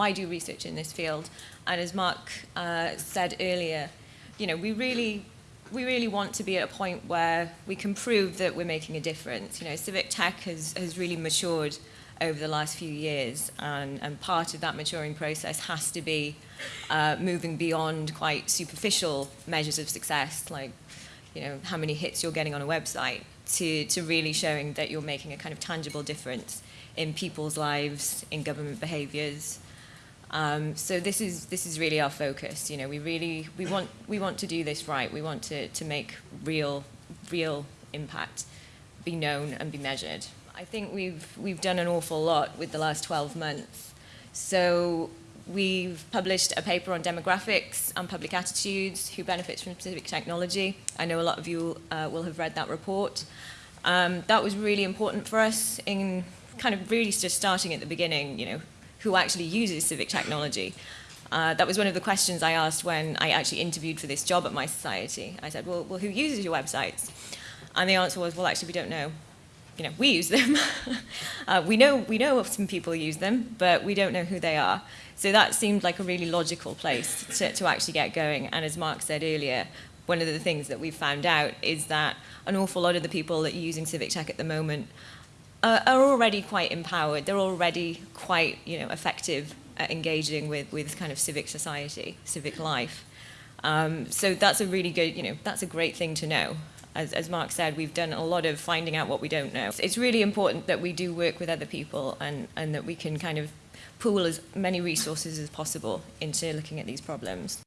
why do research in this field? And as Mark uh, said earlier, you know, we really we really want to be at a point where we can prove that we're making a difference. You know, civic tech has, has really matured over the last few years, and, and part of that maturing process has to be uh, moving beyond quite superficial measures of success, like you know how many hits you're getting on a website, to, to really showing that you're making a kind of tangible difference in people's lives, in government behaviours, um, so this is this is really our focus. You know, we really we want we want to do this right. We want to to make real real impact, be known and be measured. I think we've we've done an awful lot with the last 12 months. So we've published a paper on demographics and public attitudes, who benefits from specific technology. I know a lot of you uh, will have read that report. Um, that was really important for us in kind of really just starting at the beginning, you know, who actually uses civic technology. Uh, that was one of the questions I asked when I actually interviewed for this job at mySociety. I said, well, well, who uses your websites? And the answer was, well, actually, we don't know. You know, we use them. uh, we, know, we know some people use them, but we don't know who they are. So that seemed like a really logical place to, to actually get going. And as Mark said earlier, one of the things that we've found out is that an awful lot of the people that are using civic tech at the moment uh, are already quite empowered. They're already quite, you know, effective at engaging with, with kind of civic society, civic life. Um, so that's a really good, you know, that's a great thing to know. As, as Mark said, we've done a lot of finding out what we don't know. It's really important that we do work with other people and, and that we can kind of pool as many resources as possible into looking at these problems.